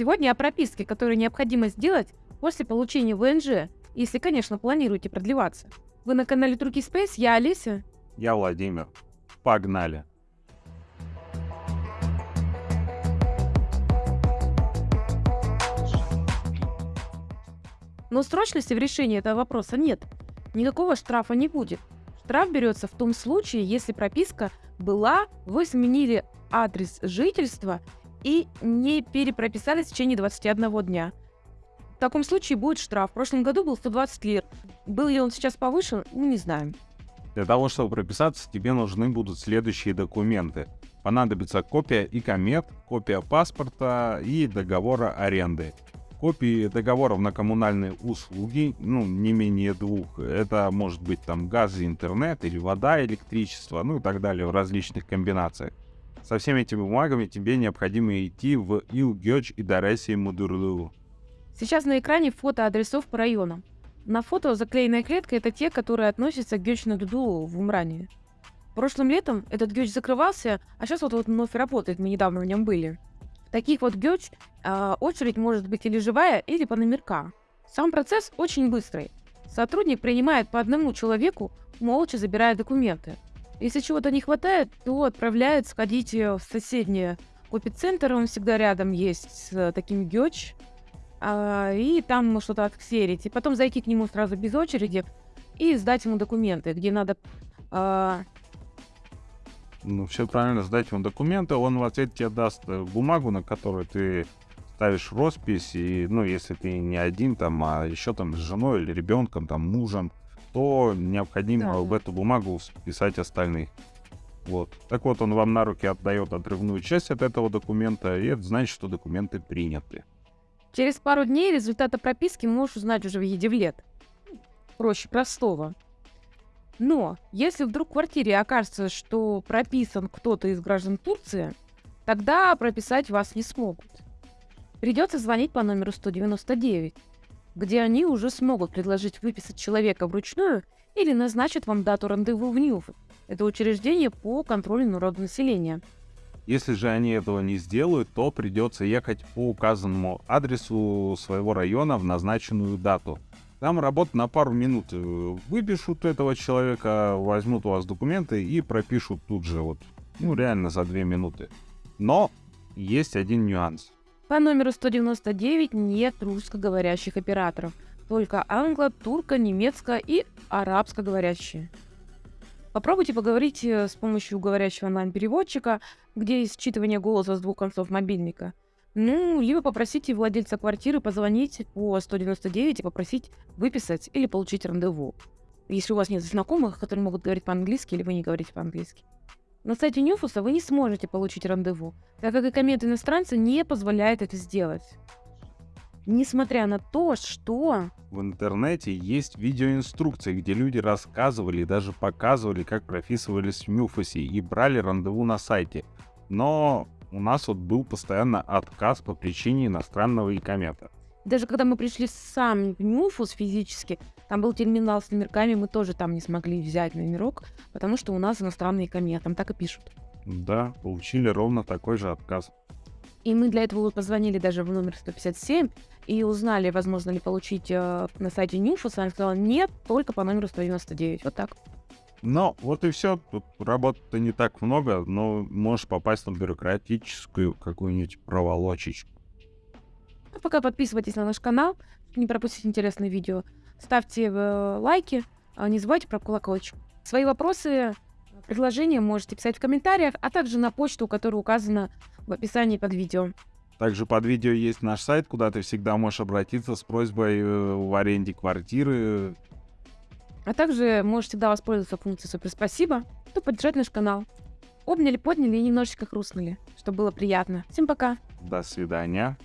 Сегодня о прописке, которую необходимо сделать после получения ВНЖ, если, конечно, планируете продлеваться. Вы на канале Турки Space, я Олеся. Я Владимир. Погнали. Но срочности в решении этого вопроса нет. Никакого штрафа не будет. Штраф берется в том случае, если прописка была, вы сменили адрес жительства и не перепрописались в течение 21 дня. В таком случае будет штраф. В прошлом году был 120 лир. Был ли он сейчас повышен, ну, не знаем. Для того, чтобы прописаться, тебе нужны будут следующие документы. Понадобится копия и комет, копия паспорта и договора аренды. Копии договоров на коммунальные услуги, ну, не менее двух. Это может быть там газ интернет, или вода, электричество, ну и так далее в различных комбинациях. Со всеми этими бумагами тебе необходимо идти в Илгёч и Дареси Мудурлу. Сейчас на экране фото адресов по районам. На фото заклеенная клетка — это те, которые относятся к Гёч Дуду в Умране. Прошлым летом этот Гёч закрывался, а сейчас вот, вот вновь работает, мы недавно в нем были. В таких вот Гёч э, очередь может быть или живая, или по номерка. Сам процесс очень быстрый. Сотрудник принимает по одному человеку, молча забирая документы. Если чего-то не хватает, то отправляет сходить в соседнее копицентр, он всегда рядом есть с таким Гёч, а, и там что-то отксерить. И потом зайти к нему сразу без очереди и сдать ему документы, где надо... А... Ну, все правильно, сдать ему документы, он в ответ тебе даст э, бумагу, на которую ты ставишь роспись, и, ну, если ты не один там, а еще там с женой или ребенком, там, мужем, то необходимо да, в эту бумагу вписать остальных. Вот. Так вот, он вам на руки отдает отрывную часть от этого документа, и это значит, что документы приняты. Через пару дней результаты прописки можешь узнать уже в Едевлет. Проще простого. Но если вдруг в квартире окажется, что прописан кто-то из граждан Турции, тогда прописать вас не смогут. Придется звонить по номеру 199 где они уже смогут предложить выписать человека вручную или назначат вам дату рандеву в НЮФ. Это учреждение по контролю народонаселения. Если же они этого не сделают, то придется ехать по указанному адресу своего района в назначенную дату. Там работа на пару минут. Выпишут этого человека, возьмут у вас документы и пропишут тут же, вот, ну реально за две минуты. Но есть один нюанс. По номеру 199 нет русскоговорящих операторов, только англо, турко, немецко и арабскоговорящие. Попробуйте поговорить э, с помощью говорящего онлайн-переводчика, где есть считывание голоса с двух концов мобильника. Ну, либо попросите владельца квартиры позвонить по 199 и попросить выписать или получить рандеву. Если у вас нет знакомых, которые могут говорить по-английски, или вы не говорите по-английски. На сайте Нюфуса вы не сможете получить рандеву, так как и коммент иностранца не позволяет это сделать. Несмотря на то, что... В интернете есть видеоинструкции, где люди рассказывали и даже показывали, как прописывались в Мюфусе и брали рандеву на сайте. Но у нас вот был постоянно отказ по причине иностранного икомета. Даже когда мы пришли сам в Нюфус физически, там был терминал с номерками, мы тоже там не смогли взять номерок, потому что у нас иностранные кометы, там так и пишут. Да, получили ровно такой же отказ. И мы для этого позвонили даже в номер 157 и узнали, возможно ли получить э, на сайте Нюфус. Она сказала, нет, только по номеру 199. Вот так. Но вот и все. Тут работы-то не так много, но можешь попасть на бюрократическую какую-нибудь проволочечку. А пока подписывайтесь на наш канал, не пропустить интересные видео. Ставьте э, лайки, а не забывайте про колокольчик. Свои вопросы, предложения можете писать в комментариях, а также на почту, которая указана в описании под видео. Также под видео есть наш сайт, куда ты всегда можешь обратиться с просьбой э, в аренде квартиры. А также можешь всегда воспользоваться функцией «Супер спасибо», то поддержать наш канал. Обняли, подняли и немножечко хрустнули, чтобы было приятно. Всем пока. До свидания.